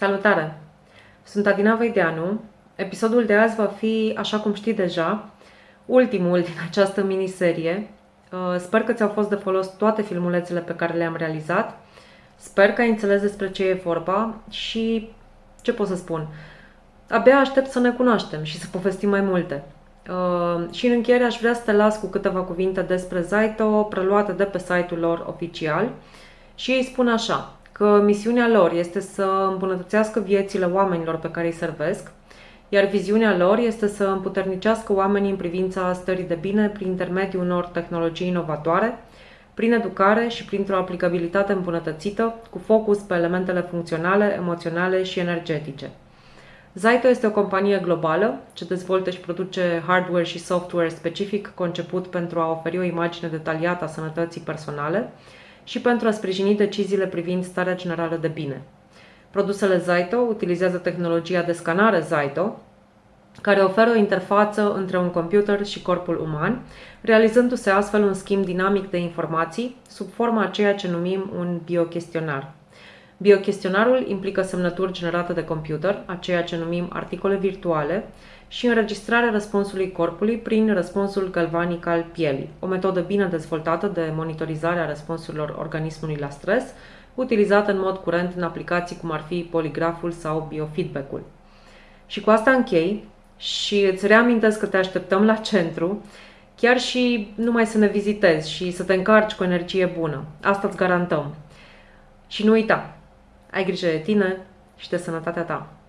Salutare! Sunt Adina Veideanu. Episodul de azi va fi, așa cum știi deja, ultimul din această miniserie. Uh, sper că ți-au fost de folos toate filmulețele pe care le-am realizat. Sper că ai înțeles despre ce e vorba și ce pot să spun. Abia aștept să ne cunoaștem și să povestim mai multe. Uh, și în încheiere aș vrea să te las cu câteva cuvinte despre Zaito, preluate de pe site-ul lor oficial. Și ei spun așa, că misiunea lor este să îmbunătățească viețile oamenilor pe care îi servesc, iar viziunea lor este să împuternicească oamenii în privința stării de bine prin intermediul unor tehnologii inovatoare, prin educare și printr-o aplicabilitate îmbunătățită, cu focus pe elementele funcționale, emoționale și energetice. Zaito este o companie globală ce dezvoltă și produce hardware și software specific conceput pentru a oferi o imagine detaliată a sănătății personale, și pentru a sprijini deciziile privind starea generală de bine. Produsele Zaito utilizează tehnologia de scanare Zaito, care oferă o interfață între un computer și corpul uman, realizându-se astfel un schimb dinamic de informații sub forma a ceea ce numim un biochestionar. Biochestionarul implică semnături generate de computer, a ceea ce numim articole virtuale, și înregistrarea răspunsului corpului prin răspunsul galvanic al pielii, o metodă bine dezvoltată de monitorizare a răspunsurilor organismului la stres, utilizată în mod curent în aplicații cum ar fi poligraful sau biofeedback-ul. Și cu asta închei și îți reamintesc că te așteptăm la centru, chiar și numai să ne vizitezi și să te încarci cu energie bună. Asta îți garantăm. Și nu uita, ai grijă de tine și de sănătatea ta.